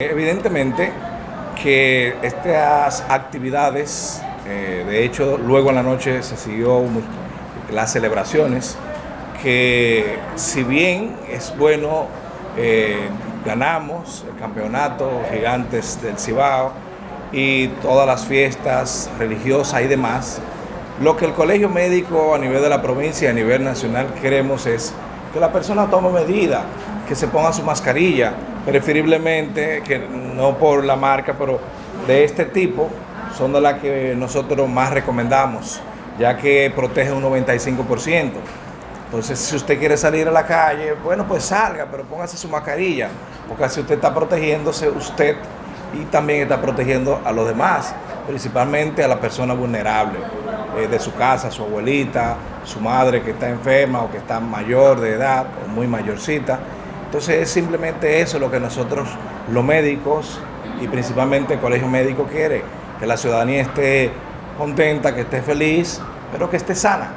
Evidentemente que estas actividades, eh, de hecho luego en la noche se siguió las celebraciones, que si bien es bueno, eh, ganamos el campeonato Gigantes del Cibao y todas las fiestas religiosas y demás, lo que el colegio médico a nivel de la provincia y a nivel nacional queremos es que la persona tome medidas, que se ponga su mascarilla, preferiblemente, que no por la marca, pero de este tipo, son de las que nosotros más recomendamos, ya que protege un 95%. Entonces, si usted quiere salir a la calle, bueno, pues salga, pero póngase su mascarilla, porque así usted está protegiéndose usted y también está protegiendo a los demás, principalmente a la persona vulnerable eh, de su casa, su abuelita, su madre que está enferma o que está mayor de edad o muy mayorcita. Entonces es simplemente eso lo que nosotros, los médicos y principalmente el colegio médico quiere, que la ciudadanía esté contenta, que esté feliz, pero que esté sana.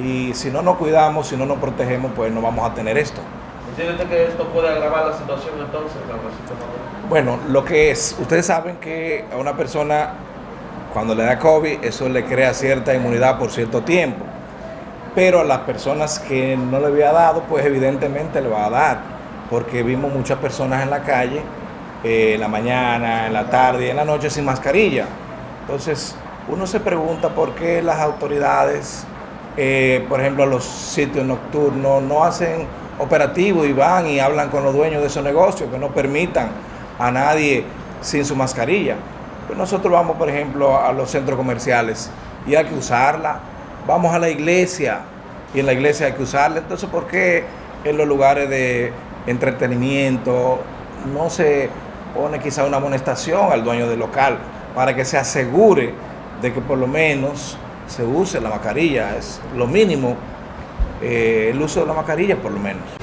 Y si no nos cuidamos, si no nos protegemos, pues no vamos a tener esto. ¿Entiende que esto puede agravar la situación entonces? Bueno, lo que es, ustedes saben que a una persona cuando le da COVID, eso le crea cierta inmunidad por cierto tiempo. Pero a las personas que no le había dado, pues evidentemente le va a dar porque vimos muchas personas en la calle, eh, en la mañana, en la tarde en la noche sin mascarilla. Entonces, uno se pregunta por qué las autoridades, eh, por ejemplo, los sitios nocturnos, no hacen operativo y van y hablan con los dueños de esos negocios, que no permitan a nadie sin su mascarilla. Pues nosotros vamos, por ejemplo, a los centros comerciales y hay que usarla. Vamos a la iglesia y en la iglesia hay que usarla. Entonces, ¿por qué en los lugares de entretenimiento, no se pone quizá una amonestación al dueño del local para que se asegure de que por lo menos se use la mascarilla, es lo mínimo, eh, el uso de la mascarilla por lo menos.